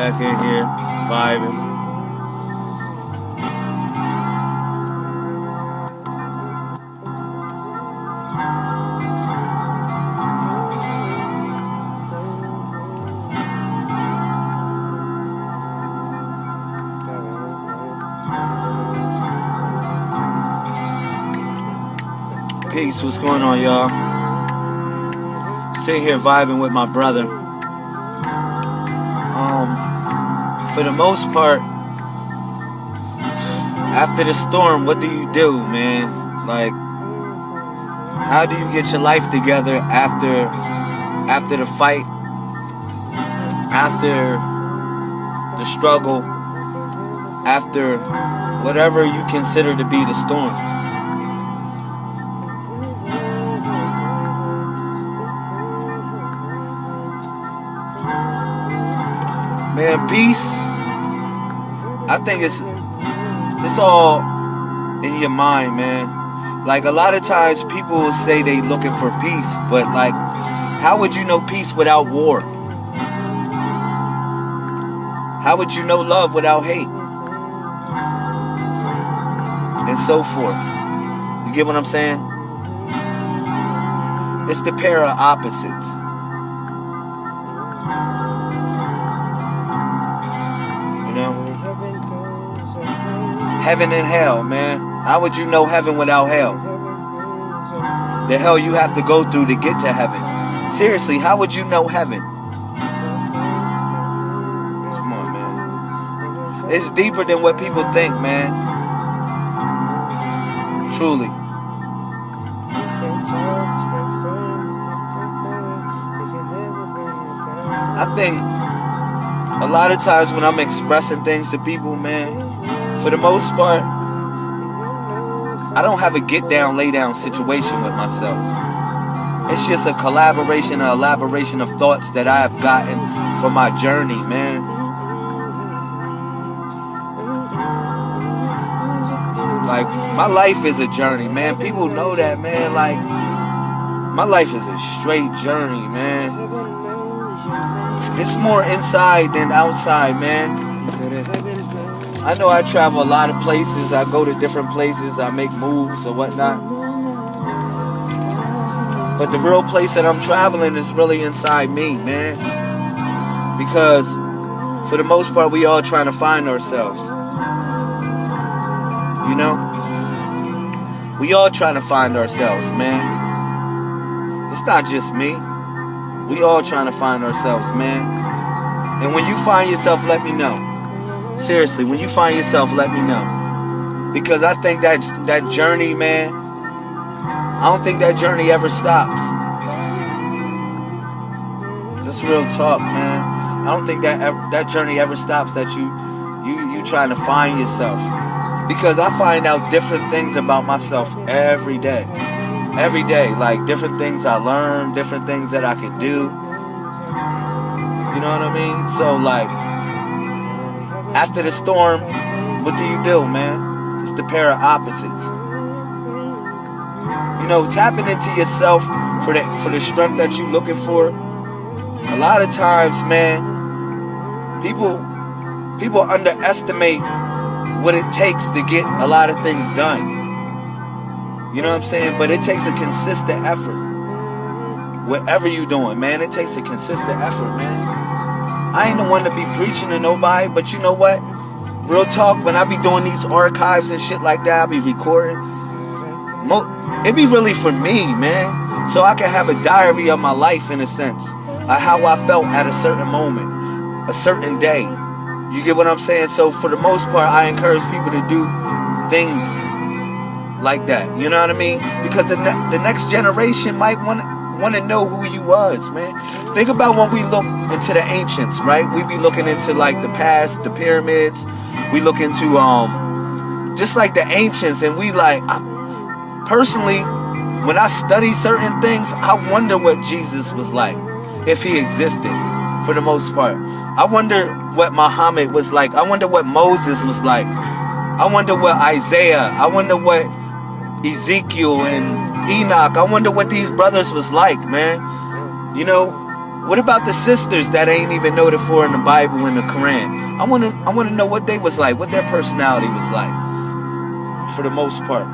back in here, vibing. Peace, what's going on, y'all? Sitting here vibing with my brother. For the most part, after the storm, what do you do, man? Like, how do you get your life together after, after the fight, after the struggle, after whatever you consider to be the storm? Man, peace. I think it's it's all in your mind, man. Like a lot of times people will say they looking for peace, but like how would you know peace without war? How would you know love without hate? And so forth. You get what I'm saying? It's the pair of opposites. Heaven and hell, man. How would you know heaven without hell? The hell you have to go through to get to heaven. Seriously, how would you know heaven? Come on, man. It's deeper than what people think, man. Truly. I think a lot of times when I'm expressing things to people, man, for the most part, I don't have a get down, lay down situation with myself. It's just a collaboration, an elaboration of thoughts that I have gotten from my journey, man. Like, my life is a journey, man. People know that, man. Like, my life is a straight journey, man. It's more inside than outside, man. I know I travel a lot of places. I go to different places. I make moves or whatnot. But the real place that I'm traveling is really inside me, man. Because for the most part, we all trying to find ourselves. You know? We all trying to find ourselves, man. It's not just me. We all trying to find ourselves, man. And when you find yourself, let me know. Seriously, when you find yourself, let me know. Because I think that that journey, man, I don't think that journey ever stops. That's real talk, man. I don't think that that journey ever stops. That you you you trying to find yourself. Because I find out different things about myself every day. Every day, like different things I learn, different things that I can do. You know what I mean? So like after the storm, what do you do, man? It's the pair of opposites. You know, tapping into yourself for the for the strength that you're looking for. A lot of times, man, people people underestimate what it takes to get a lot of things done. You know what I'm saying? But it takes a consistent effort. Whatever you're doing, man, it takes a consistent effort, man. I ain't the one to be preaching to nobody, but you know what? Real talk, when I be doing these archives and shit like that, I be recording. It be really for me, man. So I can have a diary of my life in a sense. How I felt at a certain moment, a certain day. You get what I'm saying? So for the most part, I encourage people to do things like that. You know what I mean? Because the, ne the next generation might want want to know who you was, man. Think about when we look into the ancients, right? We be looking into like the past, the pyramids. We look into um just like the ancients, and we like I, personally, when I study certain things, I wonder what Jesus was like, if he existed, for the most part. I wonder what Muhammad was like. I wonder what Moses was like. I wonder what Isaiah. I wonder what Ezekiel and Enoch. I wonder what these brothers was like, man. You know, What about the sisters that ain't even noted for in the Bible and the Quran? I wanna I wanna know what they was like, what their personality was like. For the most part.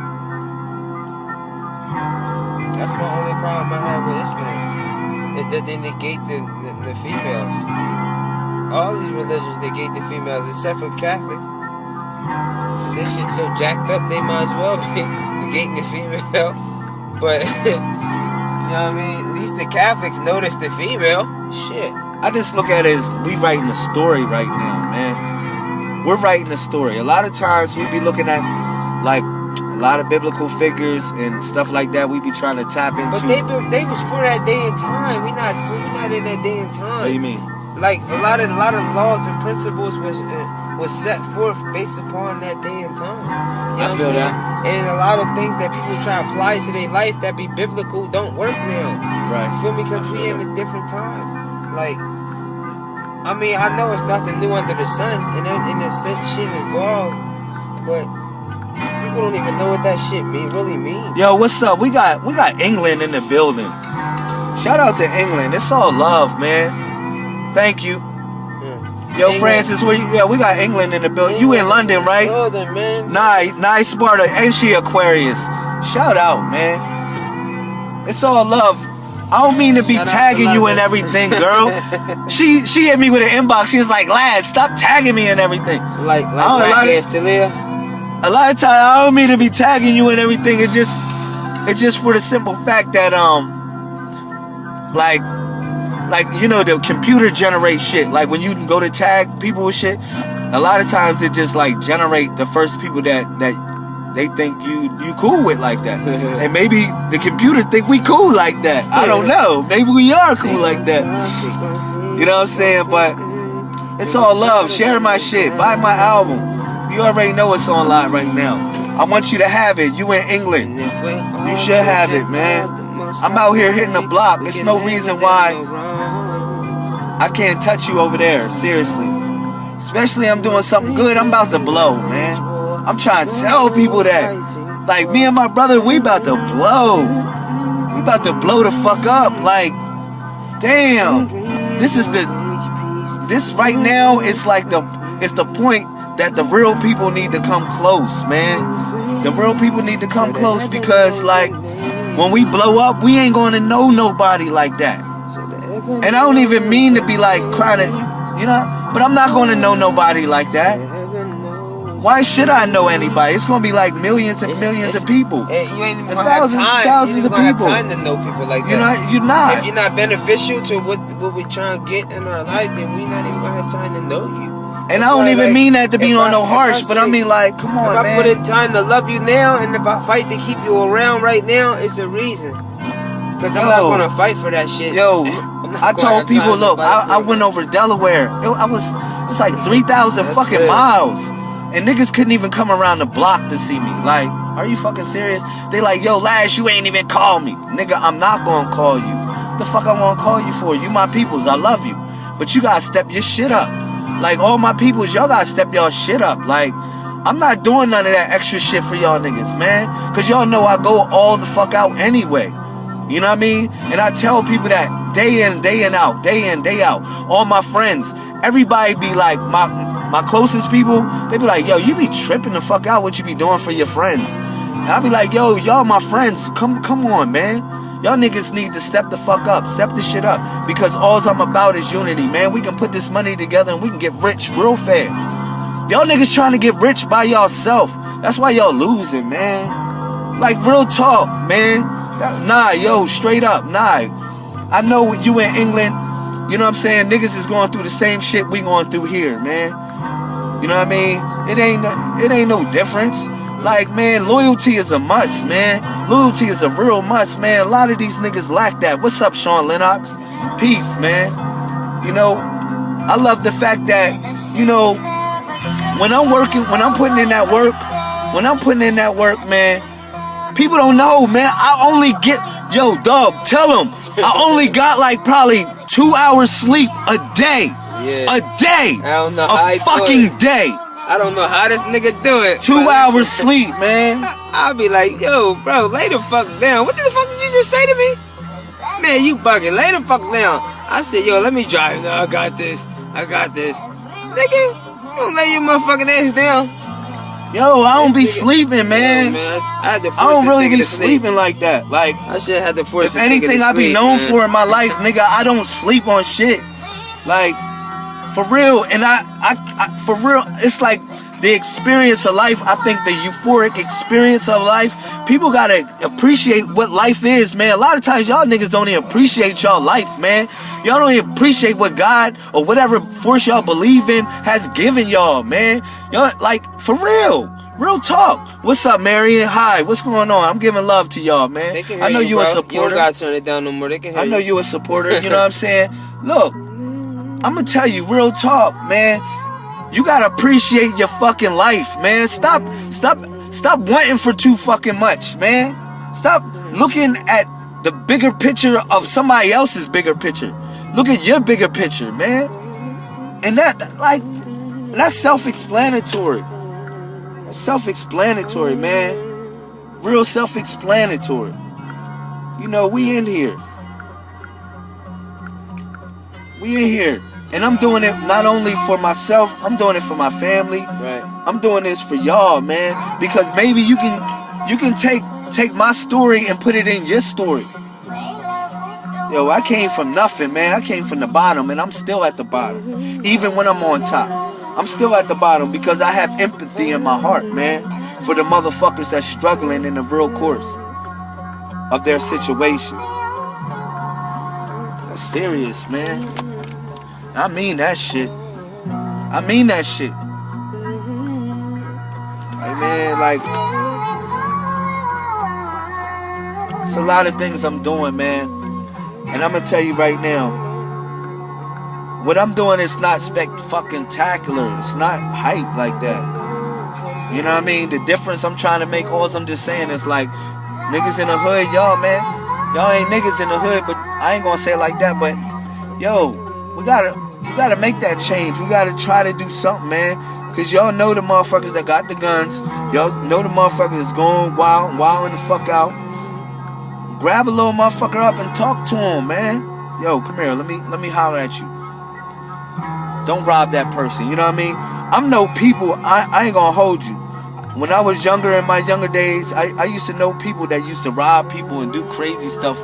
That's my only problem I have with Islam. Is that they negate the, the, the females. All these religions negate the females except for Catholics. This shit's so jacked up they might as well be negating the female. But You know what I mean? At least the Catholics notice the female. Shit. I just look at it as we writing a story right now, man. We're writing a story. A lot of times we be looking at like a lot of biblical figures and stuff like that. We be trying to tap into. But they they was for that day and time. We not we not in that day and time. What do you mean? Like a lot of a lot of laws and principles was uh, was set forth based upon that day and time. You know I feel that. And a lot of things that people try to apply to their life that be biblical don't work now. Right. You feel me? Because we in a different time. Like, I mean, I know it's nothing new under the sun, and in a sense, shit involved, but people don't even know what that shit mean really mean. Yo, what's up? We got we got England in the building. Shout out to England. It's all love, man. Thank you. Yo, England. Francis, where you, yeah, we got England in the building. You in London, right? London, man. Nice, nice Sparta. Ain't she Aquarius? Shout out, man. It's all love. I don't mean to be Shout tagging you and everything, girl. she she hit me with an inbox. She was like, "Lad, stop tagging me and everything." Like like Black ass A lot of times I don't mean to be tagging you and everything. It's just it's just for the simple fact that um like like you know the computer generate shit. Like when you go to tag people with shit a lot of times it just like generate the first people that that they think you you cool with like that. And maybe the computer think we cool like that. I don't know. Maybe we are cool like that. You know what i'm saying? But it's all love. Share my shit. Buy my album. You already know it's online right now. I want you to have it. You in england. You should have it man. I'm out here hitting the block. There's no reason why I can't touch you over there. Seriously. Especially I'm doing something good. I'm about to blow, man. I'm trying to tell people that. Like me and my brother, we about to blow. We about to blow the fuck up. Like, damn. This is the this right now it's like the it's the point that the real people need to come close, man. The real people need to come close because like when we blow up, we ain't gonna know nobody like that. And I don't even mean to be like crying, to, you know, but I'm not gonna know nobody like that. Why should I know anybody? It's gonna be like millions and millions of people. You ain't even thousands, have time. thousands you of people. Have time to know people like that. You're not. You're not. If you're not beneficial to what what we trying to get in our life, then we're not even gonna have time to know you. And I don't even like, mean that to be on I, no harsh, but I mean like, come on, if man. I put in time to love you now, and if I fight to keep you around right now, it's a reason. Cause I'm not gonna fight for that shit. Yo, I told people, look, I, I went over Delaware. It, I was, it's like three thousand fucking good. miles, and niggas couldn't even come around the block to see me. Like, are you fucking serious? They like, yo, Lash, you ain't even call me, nigga. I'm not gonna call you. The fuck I wanna call you for? You my peoples. I love you, but you gotta step your shit up. Like all my peoples, y'all gotta step y'all shit up. Like I'm not doing none of that extra shit for y'all niggas, man. Cause y'all know I go all the fuck out anyway. You know what I mean? And I tell people that day in, day in out, day in, day out. All my friends, everybody be like, my my closest people, they be like, yo, you be tripping the fuck out what you be doing for your friends. And I be like, yo, y'all my friends. Come come on, man. Y'all niggas need to step the fuck up, step the shit up. Because all I'm about is unity, man. We can put this money together and we can get rich real fast. Y'all niggas trying to get rich by yourself. That's why y'all losing, man. Like real talk, man. Nah, yo, straight up, nah. I know you in England, you know what I'm saying? Niggas is going through the same shit we going through here, man. You know what I mean? It ain't it ain't no difference. Like, man, loyalty is a must, man. Loyalty is a real must, man. A lot of these niggas lack that. What's up, Sean Lennox? Peace, man. You know, I love the fact that, you know, when I'm working, when I'm putting in that work, when I'm putting in that work, man, people don't know, man. I only get, yo, dog, tell them, I only got like probably two hours sleep a day. Yeah. A day. I don't know. A fucking day. I don't know how this nigga do it. Two hours sleep, man. I'll be like, yo, bro, lay the fuck down. What the fuck did you just say to me? Man, you bugging. Lay the fuck down. I said, yo, let me drive. No, I got this. I got this. Nigga, don't lay your motherfucking ass down. Yo, I don't be sleeping, man. Yeah, man. I, I don't really be to sleep. sleeping like that. Like, I should have had to force if anything I be sleep, known man. for in my life, nigga, I don't sleep on shit. Like, for real. And I, I, I, for real, it's like the experience of life. I think the euphoric experience of life. People gotta appreciate what life is, man. A lot of times y'all niggas don't even appreciate y'all life, man. Y'all don't even appreciate what God or whatever force y'all believe in has given y'all, man. Y'all like for real. Real talk. What's up, Marion? Hi. What's going on? I'm giving love to y'all, man. I know you, a. You supporter. don't gotta turn it down no more. They can hear I know you a supporter. You know what I'm saying? Look, I'm gonna tell you real talk, man. You gotta appreciate your fucking life, man. Stop, stop, stop wanting for too fucking much, man. Stop looking at the bigger picture of somebody else's bigger picture. Look at your bigger picture, man. And that, like, that's self-explanatory. That's self-explanatory, man. Real self-explanatory. You know, we in here. We in here. And I'm doing it not only for myself, I'm doing it for my family. Right. I'm doing this for y'all, man. Because maybe you can you can take take my story and put it in your story. Yo, I came from nothing, man. I came from the bottom and I'm still at the bottom. Even when I'm on top. I'm still at the bottom because I have empathy in my heart, man. For the motherfuckers that's struggling in the real course of their situation. That's serious, man. I mean that shit. I mean that shit. Like man, like it's a lot of things I'm doing, man. And I'm gonna tell you right now, what I'm doing is not spec fucking tacular. It's not hype like that. You know what I mean? The difference I'm trying to make, all I'm just saying is like, niggas in the hood, y'all, man. Y'all ain't niggas in the hood, but I ain't gonna say it like that, but yo, we gotta we gotta make that change. We gotta try to do something, man. Cause y'all know the motherfuckers that got the guns. Y'all know the motherfuckers that's going wild, wilding the fuck out. Grab a little motherfucker up and talk to him, man. Yo, come here. Let me let me holler at you. Don't rob that person. You know what I mean? I'm no people. I, I ain't gonna hold you. When I was younger in my younger days, I, I used to know people that used to rob people and do crazy stuff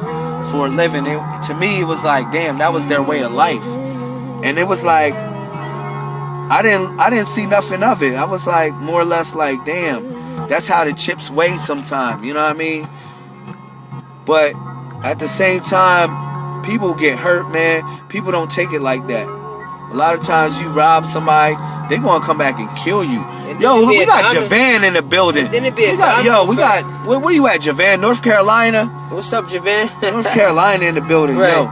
for a living. It, to me, it was like, damn, that was their way of life. And it was like, I didn't I didn't see nothing of it. I was like more or less like, damn, that's how the chips weigh sometime. You know what I mean? But at the same time, people get hurt, man. People don't take it like that. A lot of times you rob somebody, they gonna come back and kill you. And Yo, we got Javan in the building. then it be We got- yo, we got where, where you at, Javan? North Carolina? What's up, Javan? North Carolina in the building, Right. yo.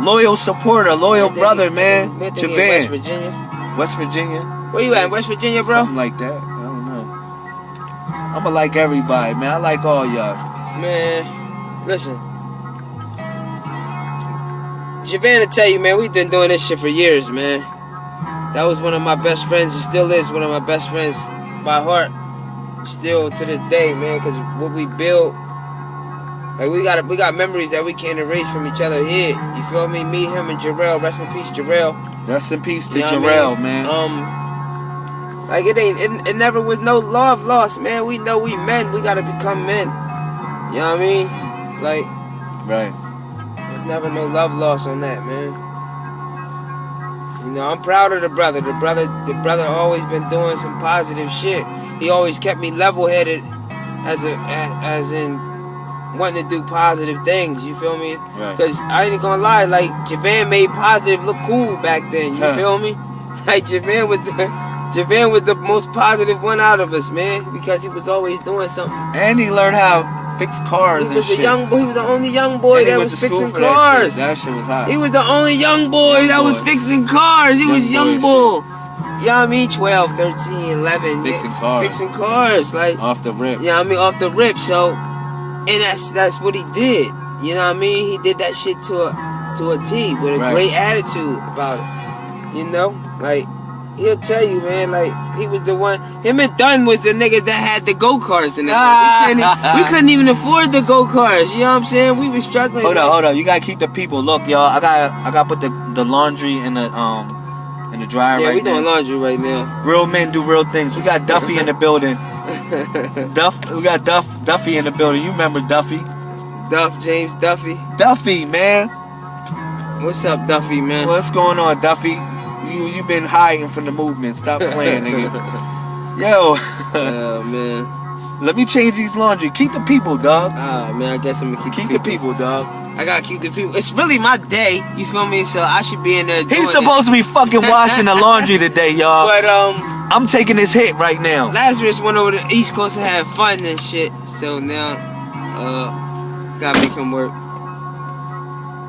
Loyal supporter, loyal brother, man. he in West Virginia. West Virginia. Where you at? West Virginia, bro? Something like that. I don't know. I'ma like everybody, man. I like all y'all. Man, listen. Javan will tell you, man, we've been doing this shit for years, man. That was one of my best friends. It still is one of my best friends by heart. Still to this day, man, because what we built, like we got we got memories that we can't erase from each other here. You feel me? Me, him, and Jarrell. Rest in peace, Jarrell. Rest in peace to You know what I mean? man. Um, like it ain't, it, it never was no love lost, man. We know we men. We gotta become men. You know what I mean? Like, right. there's never no love lost on that, man. You know, I'm proud of the brother. The brother, the brother, always been doing some positive shit. He always kept me level-headed, as a, as in wanting to do positive things. You feel me? Right. Cause I ain't gonna lie, like Javan made positive look cool back then. You Huh. feel me? Like Javan was the Javan was the most positive one out of us, man, because he was always doing something. And he learned how to fix cars He and was shit. a young boy. He was the only young boy that was fixing for that cars. shit. That shit was hot. He was the only young boy Young that was fixing cars. He Young was young boy boy. You know what I mean? 12, 13, 11. Fixing yeah, cars. Fixing cars. Like, Off the rip. you know I mean? Off the rip. So, and that's that's what he did. You know what I mean? He did that shit to a to a T with a Right. great attitude about it. You know? Like, he'll tell you, man. Like he was the one. Him and Dunn was the niggas that had the go karts in the. We, couldn't, we couldn't even afford the go karts. You know what I'm saying? We was struggling. Hold up, hold up. You gotta keep the people. Look, y'all. I got I gotta put the the laundry in the um in the dryer Yeah, right we doing laundry right now. Real men do real things. We got Duffy in the building. Duff, we got Duff Duffy in the building. You remember Duffy? Duff, James Duffy. Duffy, man. What's up, Duffy, man? What's going on, Duffy? You you been hiding from the movement. Stop playing, nigga. Yo, Oh man. let me change these laundry. Keep the people, dog. Ah man, I guess I'm gonna keep, Keep the people, dog. I gotta keep the people. It's really my day. You feel me? So I should be in there. He's it. supposed to be fucking washing the laundry today, y'all. But um, I'm taking this hit right now. Lazarus went over to the East Coast and had fun and shit. So now, uh, gotta make him work.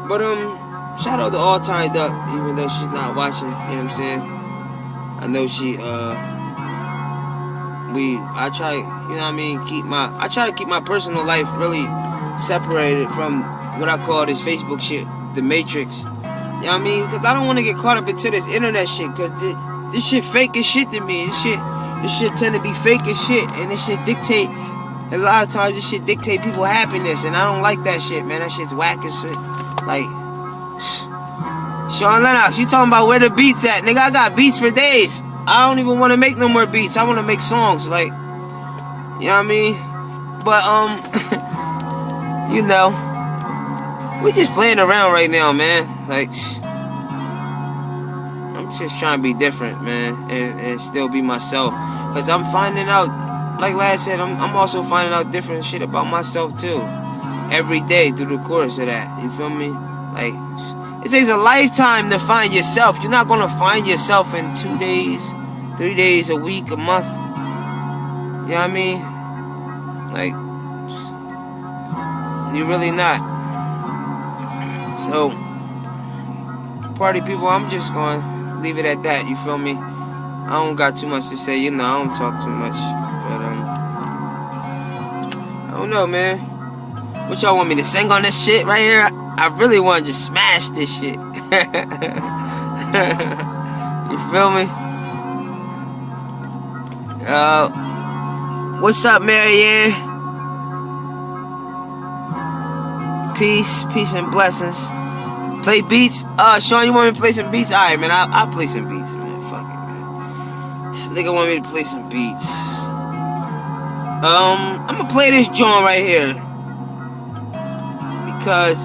But um, shout out to All Tied Up, even though she's not watching. You know what I'm saying? I know she uh. We, I try, you know what I mean, keep my, I try to keep my personal life really separated from what I call this Facebook shit, the Matrix. You know what I mean? Because I don't want to get caught up into this internet shit. Because this, shit fake as shit to me. This shit, this shit tend to be fake as shit, and this shit dictate. A lot of times, this shit dictate people happiness, and I don't like that shit, man. That shit's whack as shit. Like, Sean Lennox, you talking about where the beats at, nigga? I got beats for days. I don't even want to make no more beats. I want to make songs, like, you know what I mean? But um, you know, we just playing around right now, man. Like, just trying to be different, man, and, and still be myself. Cause I'm finding out, like last said, I'm, I'm also finding out different shit about myself too. Every day through the course of that. You feel me? Like, it takes a lifetime to find yourself. You're not gonna find yourself in two days, three days, a week, a month. You know what I mean? Like, you're really not. So, party people, I'm just gonna leave it at that. You feel me? I don't got too much to say. You know, I don't talk too much. But um, I don't know, man. What y'all want me to sing on this shit right here? I, really want to just smash this shit. you feel me? Uh, what's up, Marianne? Peace, peace and blessings. Play beats. Uh, Sean, you want me to play some beats? All right, man. I'll, I'll play some beats, man. Fuck it, man. This nigga want me to play some beats. Um, I'm gonna play this joint right here because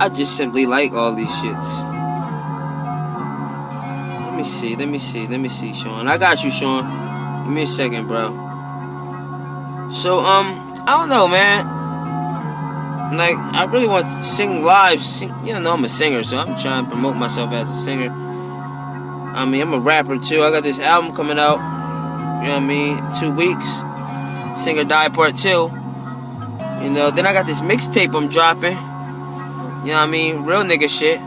I just simply like all these shits. Let me see. Let me see. Let me see, Sean. I got you, Sean. Give me a second, bro. So, um, I don't know, man. Like, I really want to sing live. Sing, you know, I'm a singer, so I'm trying to promote myself as a singer. I mean, I'm a rapper too. I got this album coming out. You know what I mean? Two weeks. Sing or Die Part 2. You know, then I got this mixtape I'm dropping. You know what I mean? Real nigga shit.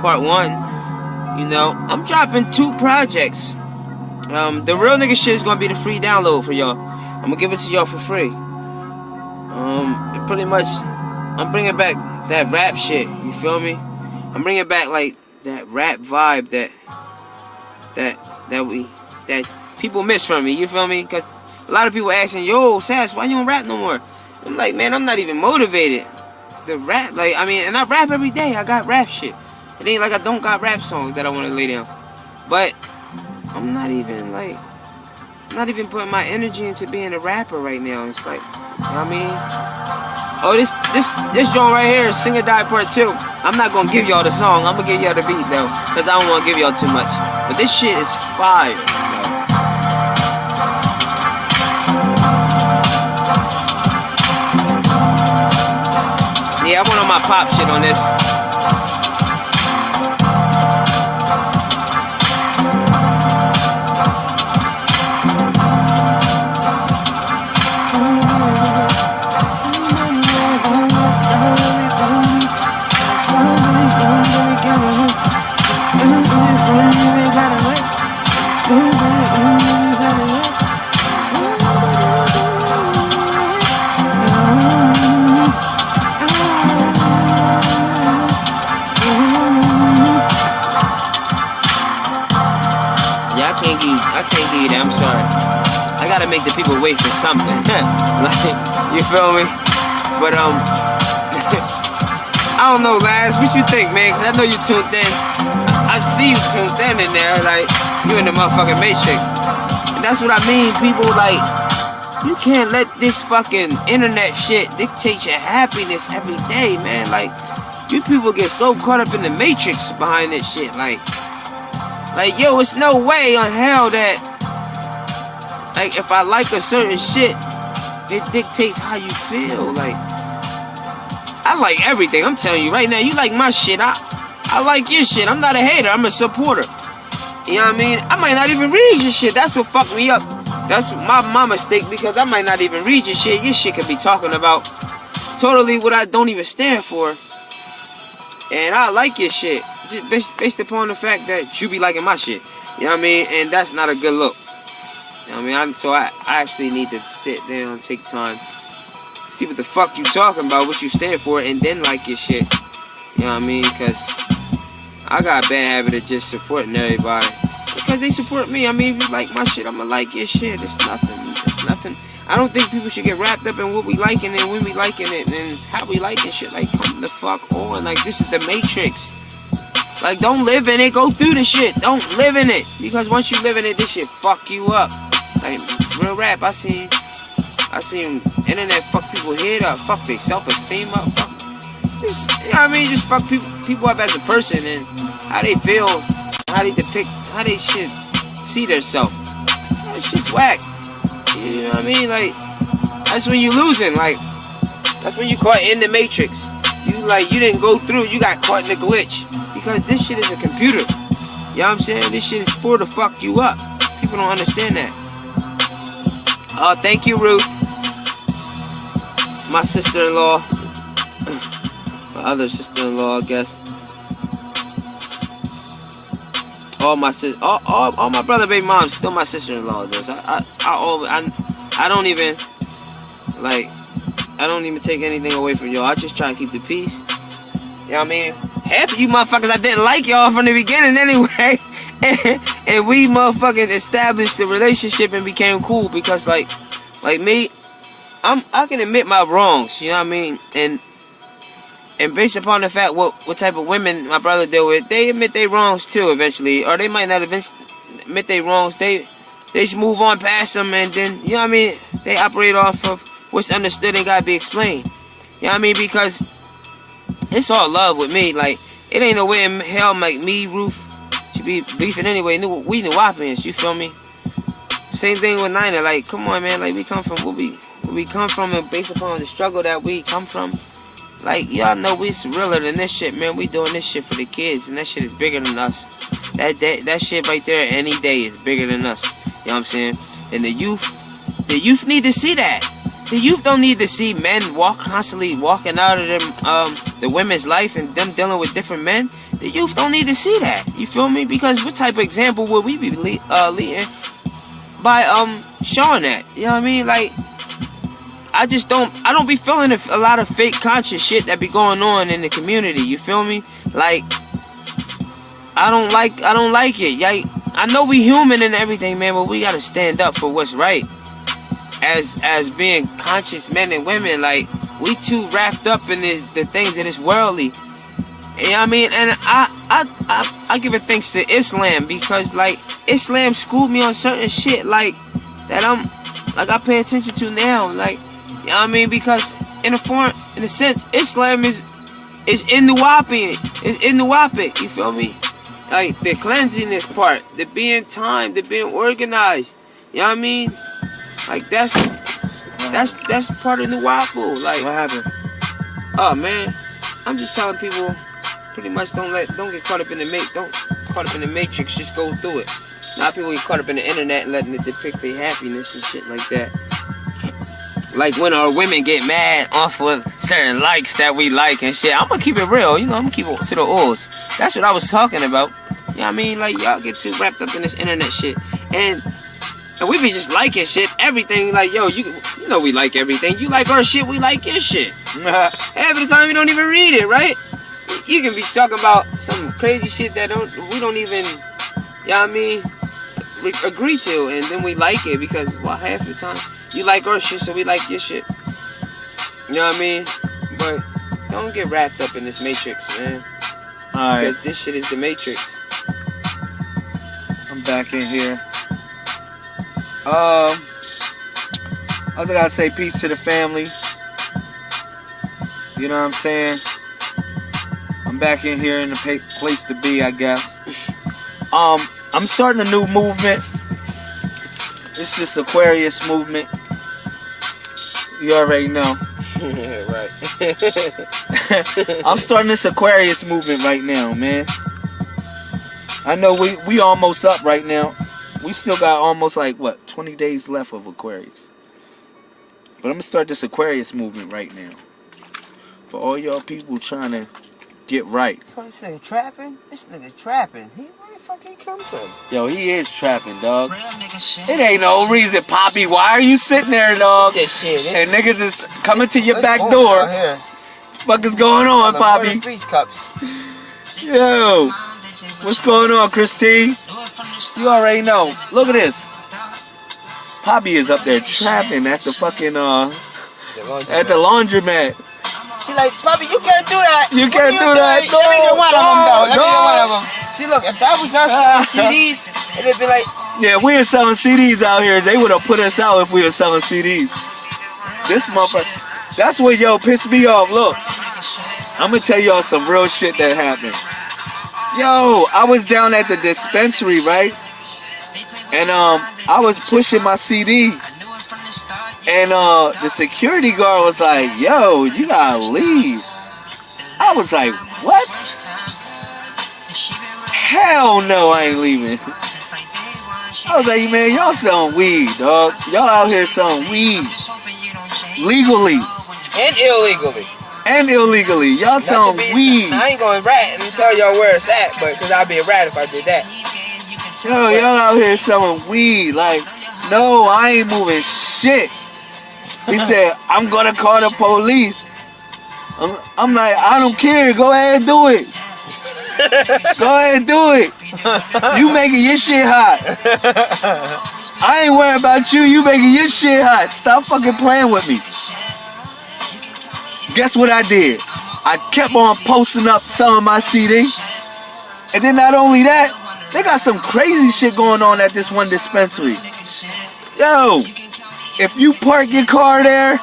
Part 1. You know, I'm dropping two projects. Um, the real nigga shit is gonna be the free download for y'all. I'm gonna give it to y'all for free. Um, pretty much, I'm bringing back that rap shit. You feel me? I'm bringing back like that rap vibe that that that we that people miss from me. You feel me? Cause a lot of people asking, "Yo, Sass, why you don't rap no more?" I'm like, man, I'm not even motivated. The rap, like, I mean, and I rap every day. I got rap shit. It ain't like I don't got rap songs that I want to lay down. But I'm not even like I'm not even putting my energy into being a rapper right now. It's like, you know what I mean? Oh, this this this joint right here is Sing or Die Part 2. I'm not gonna give y'all the song, I'm gonna give y'all the beat though. Cause I don't wanna give y'all too much. But this shit is fire. Yeah, I went on my pop shit on this. I can't give I can't give you that. I'm sorry. I gotta make the people wait for something. like, you feel me? But um, I don't know, Laz. What you think, man? I know you tuned in. I see you tuned in in there. Like, you in the motherfucking matrix. And that's what I mean. People like, you can't let this fucking internet shit dictate your happiness every day, man. Like, you people get so caught up in the matrix behind this shit. Like. Like, yo, it's no way on hell that, like, if I like a certain shit, it dictates how you feel. Like, I like everything. I'm telling you right now, you like my shit. I, I like your shit. I'm not a hater. I'm a supporter. You know what I mean? I might not even read your shit. That's what fucked me up. That's my, my mistake because I might not even read your shit. Your shit could be talking about totally what I don't even stand for. And I like your shit just based, based upon the fact that you be liking my shit. You know what I mean? And that's not a good look. You know what I mean? I'm, so I, I actually need to sit down, take time, see what the fuck you talking about, what you stand for, and then like your shit. You know what I mean? Because I got a bad habit of just supporting everybody. Because they support me. I mean, if you like my shit, I'ma like your shit. It's nothing. It's nothing. I don't think people should get wrapped up in what we liking and when we liking it and how we liking shit. Like, come the fuck on. Like, this is the Matrix. Like, don't live in it. Go through the shit. Don't live in it. Because once you live in it, this shit fuck you up. Like, real rap, I seen, I seen internet fuck people head up. Fuck their self-esteem up. Fuck, just, you know what I mean? Just fuck people, people up as a person and how they feel, how they depict, how they shit see themselves. That shit's whack. You know what I mean? Like, that's when you losing. Like, that's when you caught in the matrix. You like, you didn't go through, you got caught in the glitch. Because this shit is a computer. You know what I'm saying? This shit is for to fuck you up. People don't understand that. Uh, thank you, Ruth. My sister-in-law. My other sister-in-law, I guess. All my sis, all, all, all my brother, baby mom, still my sister-in-law. Does I, I, I, I, I don't even like, I don't even take anything away from y'all. I just try to keep the peace. You know what I mean? Of you motherfuckers I didn't like y'all from the beginning anyway. and, and we motherfucking established the relationship and became cool because like like me, I'm I can admit my wrongs, you know what I mean? And and based upon the fact what what type of women my brother deal with, they admit their wrongs too eventually. Or they might not eventually admit their wrongs. They they just move on past them and then you know what I mean? They operate off of what's understood and gotta be explained. You know what I mean? Because it's all love with me. Like, it ain't no way in hell make me, Ruth, should be beefing anyway. We Nuwaubians, you feel me? Same thing with Nina. Like, come on, man. Like, we come from where we, where we come from and based upon the struggle that we come from. Like, y'all know we's realer than this shit, man. We doing this shit for the kids, and that shit is bigger than us. That, that, that shit right there, any day, is bigger than us. You know what I'm saying? And the youth, the youth need to see that. The youth don't need to see men walk constantly walking out of them um the women's life and them dealing with different men. The youth don't need to see that. You feel me? Because what type of example would we be uh, leading by um showing that? You know what I mean? Like I just don't I don't be feeling a, a lot of fake conscious shit that be going on in the community. You feel me? Like I don't like I don't like it. Like I know we human and everything, man, but we gotta stand up for what's right as as being conscious men and women, like we too wrapped up in the, the things that is worldly. You know what I mean? And I, I I I give it thanks to Islam because like Islam schooled me on certain shit like that I'm like I pay attention to now. Like you know what I mean? Because in a form in a sense, Islam is is in the whopping. Is in the whopping. You feel me? Like the cleansiness part, the being time, the being organized. You know what I mean? Like that's that's that's part of the waffle. Like what happened? Oh man, I'm just telling people, pretty much don't let don't get caught up in the make don't caught up in the matrix. Just go through it. Now people get caught up in the internet and letting it depict their happiness and shit like that. Like when our women get mad off of certain likes that we like and shit. I'm gonna keep it real, you know. I'm gonna keep it to the oils. That's what I was talking about. You know what I mean? Like y'all get too wrapped up in this internet shit and and we be just liking shit, everything. Like, yo, you, you know we like everything. You like our shit, we like your shit. Half of the time, we don't even read it, right? You can be talking about some crazy shit that don't we don't even, you know what I mean? re- agree to, and then we like it because well, half the time you like our shit, so we like your shit. You know what I mean? But don't get wrapped up in this matrix, man. Alright, this shit is the matrix. I'm back in here. Um, I was gotta say peace to the family. You know what I'm saying? I'm back in here in the pa- place to be, I guess. Um, I'm starting a new movement. It's this Aquarius movement. You already know. right. I'm starting this Aquarius movement right now, man. I know we we almost up right now. We still got almost like what 20 days left of Aquarius. But I'm gonna start this Aquarius movement right now. For all y'all people trying to get right. Fuck, this nigga trapping? This nigga trapping. He where the fuck he come from? Yo, he is trapping, dog. It ain't no reason, Poppy. Why are you sitting there, dog? He said shit. And niggas is coming to your back door. on? Fuck is going on, The Poppy? Freeze cups. Yo, what's going on, Christine? You already know. Look at this. Poppy is up there trapping at the fucking uh The at the laundromat. She like, Poppy, you can't do that. You What can't are do that. doing? Let me get No, one of them, though. Let me get one of them. See, look, if that was us selling CDs, it'd be like, Yeah, we are selling CDs out here. They would have put us out if we were selling CDs. This motherfucker. That's what yo pissed me off. Look, I'm gonna tell y'all some real shit that happened. Yo, I was down at the dispensary, right? And um, I was pushing my CD, and uh, the security guard was like, "Yo, you gotta leave." I was like, "What? Hell no, I ain't leaving." I was like, "Man, y'all selling weed, dog. Y'all out here selling weed legally and illegally. And illegally. Y'all to selling weed." I ain't going to rat and tell y'all where it's at, but because I'd be a rat if I did that. Yo, y'all out here selling weed. Like, no, I ain't moving shit. He said, I'm gonna call the police. I'm, I'm like, I don't care. Go ahead and do it. Go ahead and do it. You making your shit hot. I ain't worried about you. You making your shit hot. Stop fucking playing with me. Guess what I did? I kept on posting up selling my CD. And then not only that, they got some crazy shit going on at this one dispensary. Yo, if you park your car there,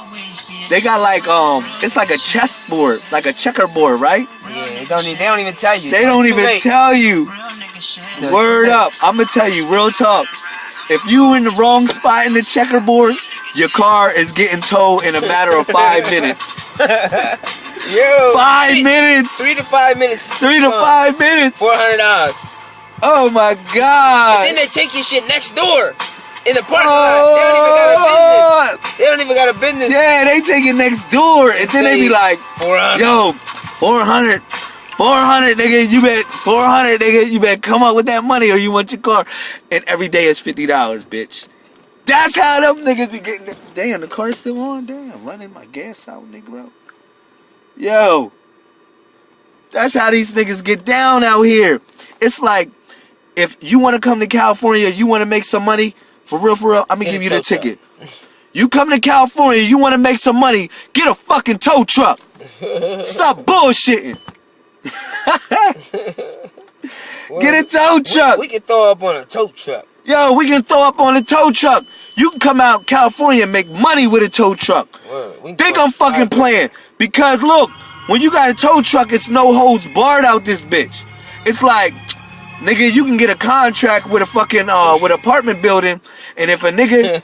they got like um, it's like a chessboard, like a checkerboard, right? Yeah, they don't, e- they don't even tell you. They don't even late. tell you. Word up, I'm gonna tell you, real talk. If you in the wrong spot in the checkerboard, your car is getting towed in a matter of five minutes. Yo, Five three, minutes. Three to five minutes. Three to five minutes. Four hundred dollars. Oh my god. And then they take your shit next door in the parking lot. They don't even got a Oh, business. They don't even got a business. yeah, they take it next door, and then they be like, four hundred. "Yo, 400, 400, nigga, you bet 400, nigga, you bet come up with that money, or you want your car." And every day is fifty dollars, bitch. That's how them niggas be getting. Damn, the car's still on. Damn, running my gas out, nigga. Yo, that's how these niggas get down out here. It's like if you want to come to California, you want to make some money. For real, for real, I'm gonna give you the ticket. You come to California, you want to make some money, get a fucking tow truck. Stop bullshitting. Get a tow truck. We, we can throw up on a tow truck. Yo, we can throw up on a tow truck. You can come out California and make money with a tow truck. Word. We can Think I'm fucking playing. Because look, when you got a tow truck, it's no holds barred out this bitch. It's like, nigga, you can get a contract with a fucking uh with apartment building, and if a nigga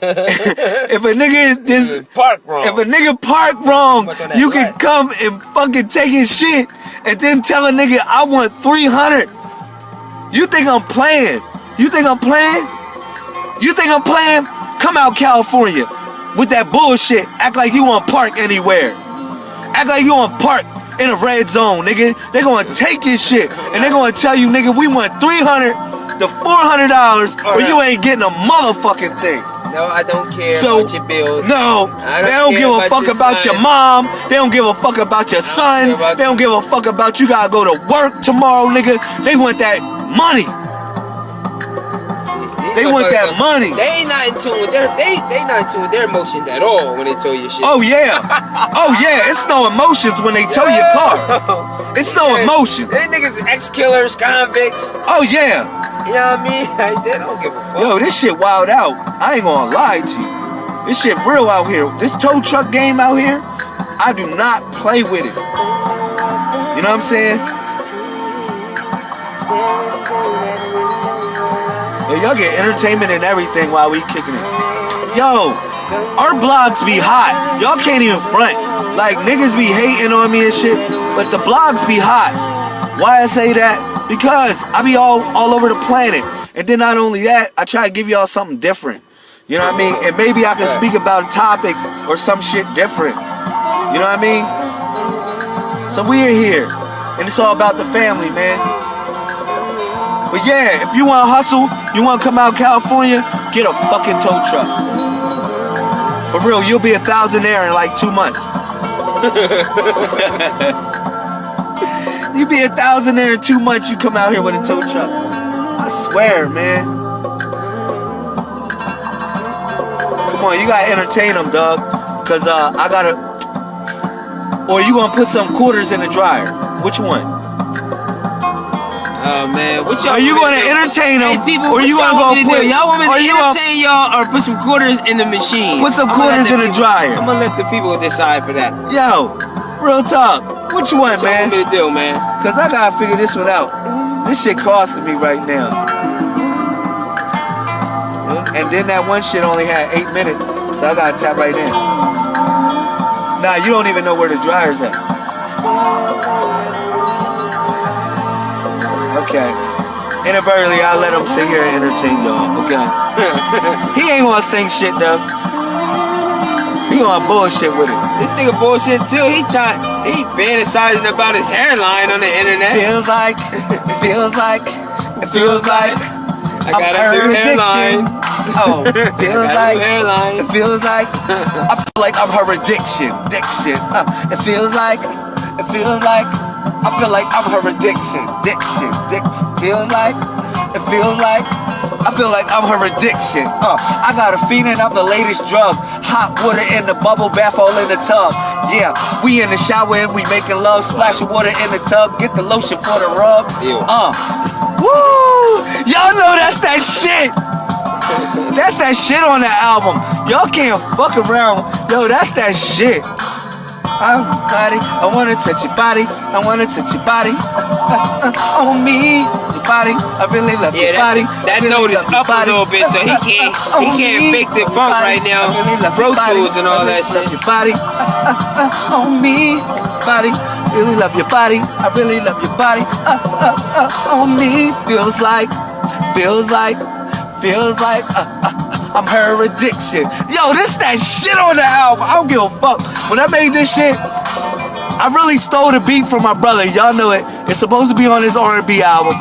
if a nigga is Park wrong. if a nigga park wrong, Much on that you can black. come and fucking take his shit and then tell a nigga I want 300. You think I'm playing? You think I'm playing? You think I'm playing? Come out California with that bullshit. Act like you want park anywhere. Act like you want park in a red zone, nigga. They gonna take your shit and they gonna tell you, nigga, we want 300 to 400 dollars or you ain't getting a motherfucking thing. no, I don't care So about your bills. no, I they don't don't give a fuck your about your mom. They don't give a fuck about your son. about- They don't give a fuck about you gotta go to work tomorrow, nigga. They want that money. These They want that money. They ain't not in tune with their they they not in tune with their emotions at all when they tell you shit. Oh yeah. Oh yeah. It's no emotions when they tow your car. It's no emotion. They niggas ex killers, convicts. Oh yeah. You know what I mean? Like, they don't give a fuck. Yo, this shit wild out. I ain't gonna lie to you. This shit real out here. This tow truck game out here, I do not play with it. You know what I'm saying? Yo, y'all get entertainment and everything while we kicking it. Yo, our blogs be hot. Y'all can't even front. Like niggas be hating on me and shit, but the blogs be hot. Why I say that? Because I be all all over the planet. And then not only that, I try to give y'all something different. You know what I mean? And maybe I can speak about a topic or some shit different. You know what I mean? So we're here. And it's all about the family, man. But yeah, if you want to hustle, you want to come out California, get a fucking tow truck. For real, you'll be a thousandaire in like two months. you be a thousandaire in two months, you come out here with a tow truck. I swear, man. Come on, you gotta entertain them, dog. Cause uh, I gotta. Or you gonna put some quarters in the dryer? Which one? Oh man, what y'all? Are you gonna do? entertain Hey, them, people, or you wanna go put- Y'all want me to you entertain y'all or put some quarters in the machine? Put some quarters in the people- dryer. I'm gonna let the people decide for that. Yo, real talk. Which one, y'all want me man? to do, man? Cause I gotta figure this one out. This shit costing me right now. And then that one shit only had eight minutes, so I gotta tap right in. Nah, you don't even know where the dryer's at. Okay. Inadvertently, I let him sit here and entertain y'all. Okay. he ain't gonna sing shit though. He gonna bullshit with it. This nigga bullshit too. He try, he fantasizing about his hairline on the internet. Feels like, it feels like, it feels like I got a new hairline. Oh, feels like, hairline. it feels like, I feel like I'm her addiction, addiction. Uh, it feels like, it feels like, I feel like I'm her addiction, addiction, addiction. Feels like, it feels like, I feel like I'm her addiction. Uh, I got a feeling I'm the latest drug. Hot water in the bubble bath, all in the tub. Yeah, we in the shower and we making love. Splashing water in the tub. Get the lotion for the rub. Ew. Uh, woo! Y'all know that's that shit. That's that shit on the album. Y'all can't fuck around. Yo, that's that shit. I'm body. I wanna touch your body. I wanna touch your body. on me, your body. I really love Yeah, your body. that, that really note is up a little bit, so he can't he can't me, fake the funk body. right now. I really love Pro. Tools and all really that shit. Your body. on me, body. Really love your body. I really love your body. Uh, uh, uh, on me, feels like, feels like, feels like. I'm her addiction. Yo, this that shit on the album. I don't give a fuck. When I made this shit, I really stole the beat from my brother. Y'all know it. It's supposed to be on his R&B album.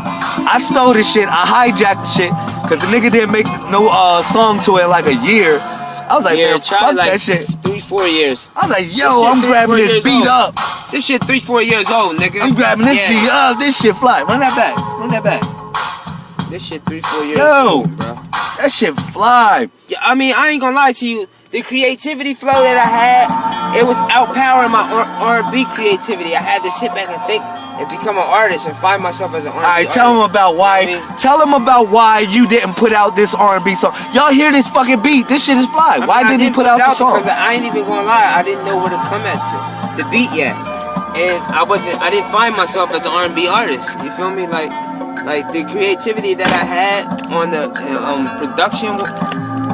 I stole this shit. I hijacked the shit because the nigga didn't make no uh, song to it in like a year. I was like, Yeah, man, fuck like that shit. three, four years. I was like, yo, I'm three, grabbing this beat old. up. This shit three, four years old, nigga. I'm grabbing this Yeah, beat up. This shit fly. Run that back. Run that back. This shit three, four years Yo. old, bro. That shit fly. Yeah, I mean, I ain't gonna lie to you. The creativity flow that I had, it was outpowering my R- R&B creativity. I had to sit back and think and become an artist and find myself as an R&B All right, tell them about why. You know I mean? Tell them about why you didn't put out this R&B song. Y'all hear this fucking beat? This shit is fly. I mean, Why I didn't he didn't put out the song? Because I ain't even gonna lie, I didn't know where to come at to the beat yet, and I wasn't. I didn't find myself as an R&B artist. You feel me? Like, like the creativity that I had on the uh, um, production.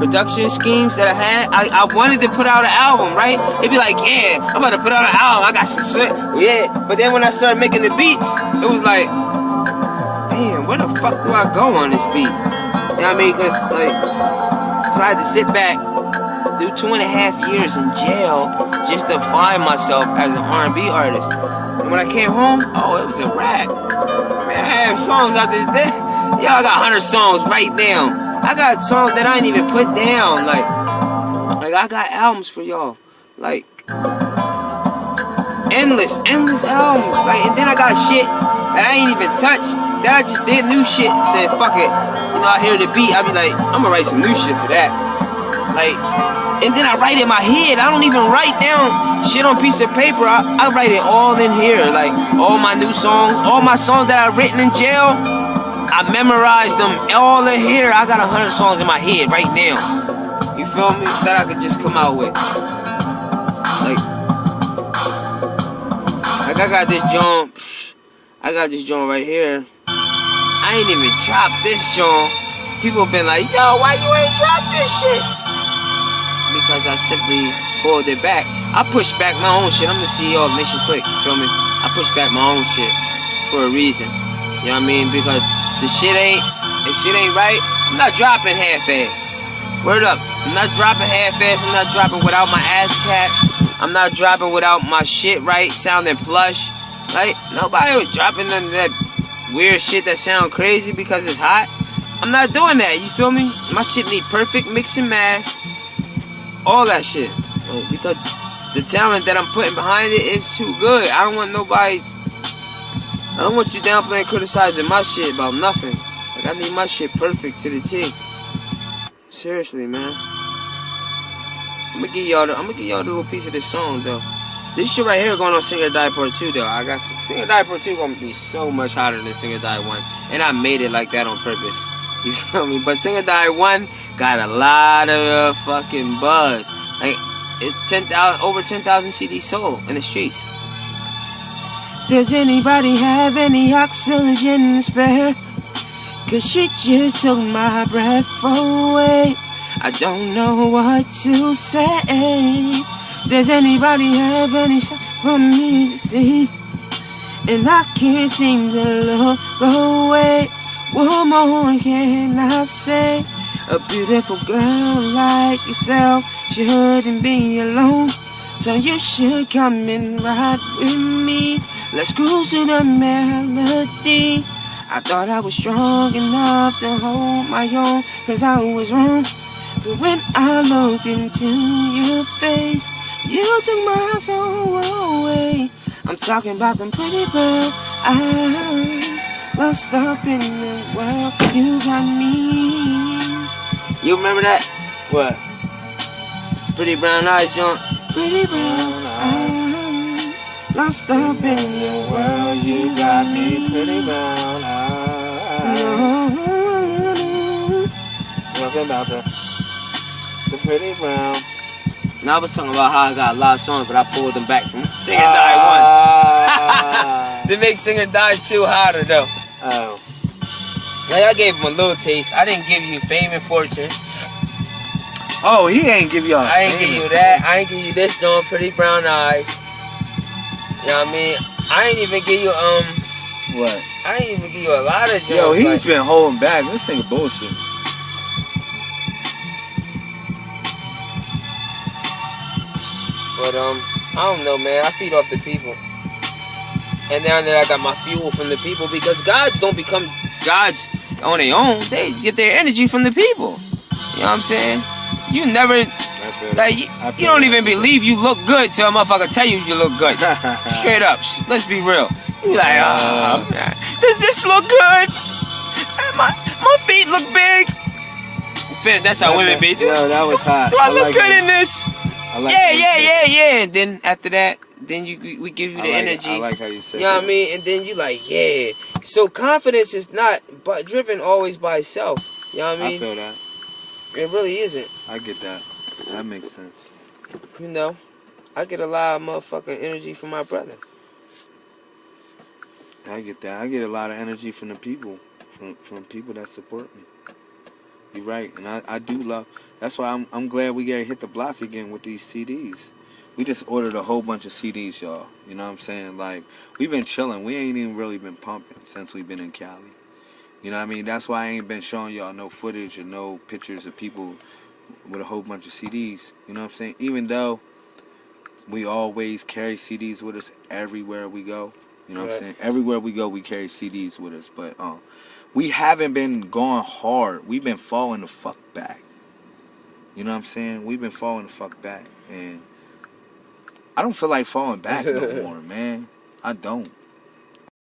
Production schemes that I had, I, I wanted to put out an album, right? It'd be like, yeah, I'm about to put out an album. I got some shit, yeah. But then when I started making the beats, it was like, damn, where the fuck do I go on this beat? You know what I mean? Cause like, I had to sit back, do two and a half years in jail just to find myself as an R&B artist. And when I came home, oh, it was a rap. Man, I have songs out there. I got 100 songs right now. I got songs that I ain't even put down. Like, like I got albums for y'all. Like, endless, endless albums. Like, and then I got shit that I ain't even touched that I just did new shit. Said fuck it. You know, I hear the beat. I be like, I'm gonna write some new shit to that. Like, and then I write in my head. I don't even write down shit on piece of paper. I, I write it all in here. Like all my new songs, all my songs that I've written in jail. I memorized them all in here. I got a hundred songs in my head right now. You feel me? That I could just come out with. Like, like I got this joint. I got this joint right here. I ain't even dropped this joint. People been like, yo, why you ain't dropped this shit? I simply pulled it back. I push back my own shit. I'm the CEO of Nation Click, you feel me? I push back my own shit for a reason. You know what I mean? Because the shit ain't, if shit ain't right, I'm not dropping half-ass. Word up. I'm not dropping half-ass. I'm not dropping without my ass cap. I'm not dropping without my shit right, sounding plush. Like, nobody was dropping none of that weird shit that sound crazy because it's hot. I'm not doing that, you feel me? My shit need perfect mix and mash. All that shit. Because the talent that I'm putting behind it is too good. I don't want nobody I don't want you downplaying criticizing my shit about nothing. Like I need my shit perfect to the T. Seriously, man. I'm gonna give y'all I'm gonna give y'all the little piece of this song though. This shit right here going on Sing or Die Part 2 though. I got Sing or Die Part 2 gonna be so much hotter than Sing or Die 1. And I made it like that on purpose. You feel me? But Sing or Die 1 got a lot of fucking buzz. Like it's 10,000 over 10,000 CDs sold in the streets. Does anybody have any oxygen spare? Cause she just took my breath away. I don't know what to say. Does anybody have any stuff for me to see? And I can't seem to look away. More can I say? A beautiful girl like yourself shouldn't be alone. So you should come and ride with me. Let's cruise to the melody. I thought I was strong enough to hold my own, cause I was wrong. But when I looked into your face, you took my soul away. I'm talking about them pretty brown eyes, lost up in the world. You got me. You remember that? What? Pretty brown eyes, young. Pretty brown eyes, lost up in the world. You got me. Pretty brown eyes. Talking about the the pretty brown. Now I was talking about how I got a lot of songs, but I pulled them back from Sing or Die Ah. 1. they make Sing or Die 2 hotter though. Oh. Like I gave him a little taste. I didn't give you fame and fortune. Oh, he ain't give y'all. I ain't give you that. I ain't give you this doing pretty brown eyes. You know what I mean? I ain't even give you um What? I ain't even give you a lot of jokes. Yo, he's like, been holding back. This nigga bullshit. But um, I don't know, man. I feed off the people, and now that I got my fuel from the people, because gods don't become gods on their own. They get their energy from the people. You know what I'm saying? You never like you, you don't even believe you look good till a motherfucker tell you you look good. Straight up. Let's be real. You like, oh, man, does this look good? My my feet look big. That's how women be. Yo, that was hot. do I look like good it. in this? I like yeah, yeah, yeah, yeah. And then after that, then you we give you I the like energy. I like how you said You know what. I mean? And then you like, yeah. So confidence is not but driven always by itself. You know what I I mean? feel that. it really isn't. I get that. That makes sense. You know, I get a lot of motherfucking energy from my brother. I get that. I get a lot of energy from the people, from from people that support me. You're right, and I, I do love. That's why I'm I'm glad we gotta hit the block again with these CDs. We just ordered a whole bunch of CDs, y'all. You know what I'm saying? Like we've been chilling. We ain't even really been pumping since we've been in Cali. You know what I mean? That's why I ain't been showing y'all no footage or no pictures of people with a whole bunch of CDs. You know what I'm saying? Even though we always carry CDs with us everywhere we go. You know what Right. I'm saying? Everywhere we go, we carry CDs with us. But um, we haven't been going hard. We've been falling the fuck back. You know what I'm saying? We've been falling the fuck back, and I don't feel like falling back no more, man. I don't.